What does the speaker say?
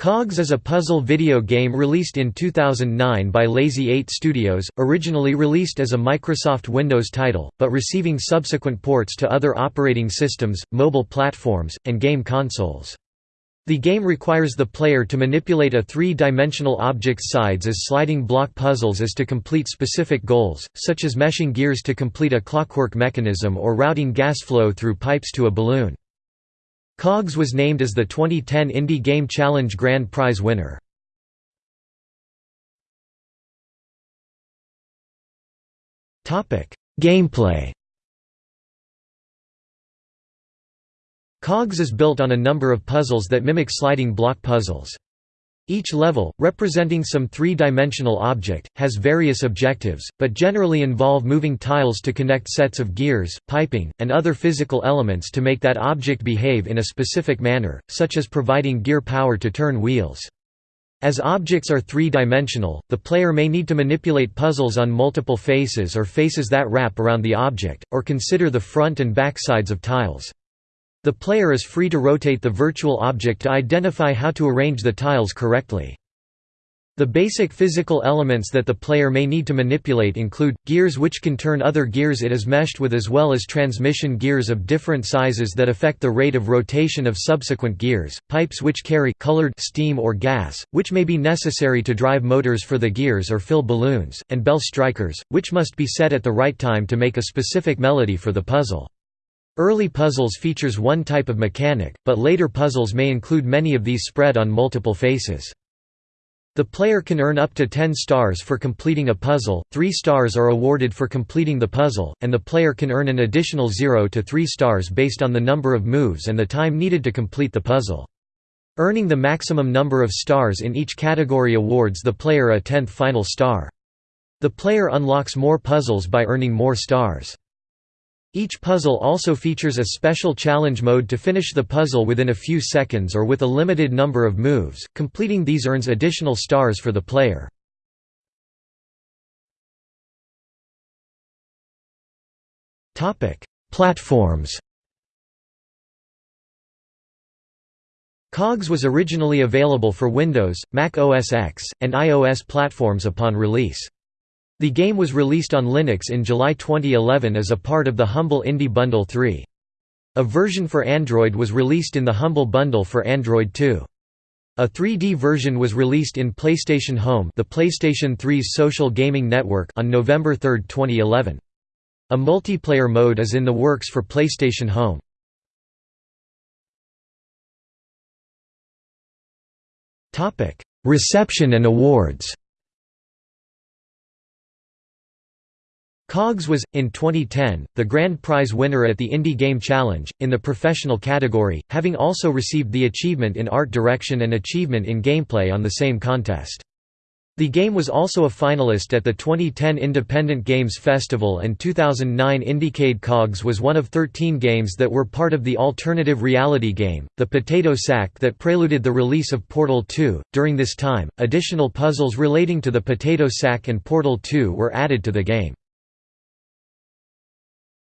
Cogs is a puzzle video game released in 2009 by Lazy 8 Studios, originally released as a Microsoft Windows title, but receiving subsequent ports to other operating systems, mobile platforms, and game consoles. The game requires the player to manipulate a three-dimensional object's sides as sliding block puzzles as to complete specific goals, such as meshing gears to complete a clockwork mechanism or routing gas flow through pipes to a balloon. Cogs was named as the 2010 Indie Game Challenge Grand Prize winner. Gameplay Cogs is built on a number of puzzles that mimic sliding block puzzles. Each level, representing some three-dimensional object, has various objectives, but generally involve moving tiles to connect sets of gears, piping, and other physical elements to make that object behave in a specific manner, such as providing gear power to turn wheels. As objects are three-dimensional, the player may need to manipulate puzzles on multiple faces or faces that wrap around the object, or consider the front and back sides of tiles. The player is free to rotate the virtual object to identify how to arrange the tiles correctly. The basic physical elements that the player may need to manipulate include, gears which can turn other gears it is meshed with as well as transmission gears of different sizes that affect the rate of rotation of subsequent gears, pipes which carry colored steam or gas, which may be necessary to drive motors for the gears or fill balloons, and bell strikers, which must be set at the right time to make a specific melody for the puzzle. Early puzzles features one type of mechanic, but later puzzles may include many of these spread on multiple faces. The player can earn up to 10 stars for completing a puzzle, 3 stars are awarded for completing the puzzle, and the player can earn an additional 0 to 3 stars based on the number of moves and the time needed to complete the puzzle. Earning the maximum number of stars in each category awards the player a 10th final star. The player unlocks more puzzles by earning more stars. Each puzzle also features a special challenge mode to finish the puzzle within a few seconds or with a limited number of moves, completing these earns additional stars for the player. Platforms COGS was originally available for Windows, Mac OS X, and iOS platforms upon release. The game was released on Linux in July 2011 as a part of the Humble Indie Bundle 3. A version for Android was released in the Humble Bundle for Android 2. A 3D version was released in PlayStation Home the PlayStation 3's social gaming network on November 3, 2011. A multiplayer mode is in the works for PlayStation Home. Reception and awards Cogs was, in 2010, the grand prize winner at the Indie Game Challenge, in the professional category, having also received the achievement in art direction and achievement in gameplay on the same contest. The game was also a finalist at the 2010 Independent Games Festival and 2009 Indiecade Cogs was one of 13 games that were part of the alternative reality game, The Potato Sack that preluded the release of Portal 2. During this time, additional puzzles relating to the Potato Sack and Portal 2 were added to the game.